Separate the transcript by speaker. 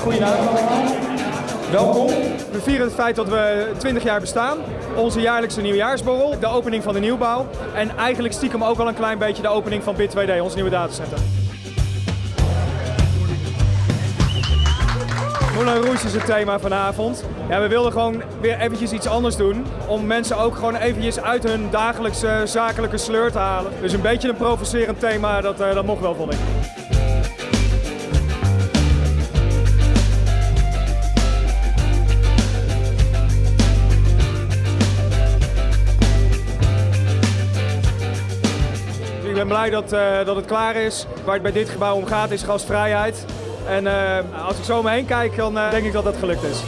Speaker 1: Goedenavond allemaal. Welkom. We vieren het feit dat we 20 jaar bestaan. Onze jaarlijkse nieuwjaarsborrel, de opening van de nieuwbouw. En eigenlijk stiekem ook al een klein beetje de opening van Bit2D, ons nieuwe datacenter. Moulin Rouge is het thema vanavond. Ja, we wilden gewoon weer eventjes iets anders doen. Om mensen ook gewoon eventjes uit hun dagelijkse zakelijke sleur te halen. Dus een beetje een provocerend thema, dat, uh, dat mocht wel, vond ik. Ben blij dat, uh, dat het klaar is. Waar het bij dit gebouw om gaat is gastvrijheid. En uh, als ik zo om me heen kijk, dan uh, denk ik dat dat gelukt is.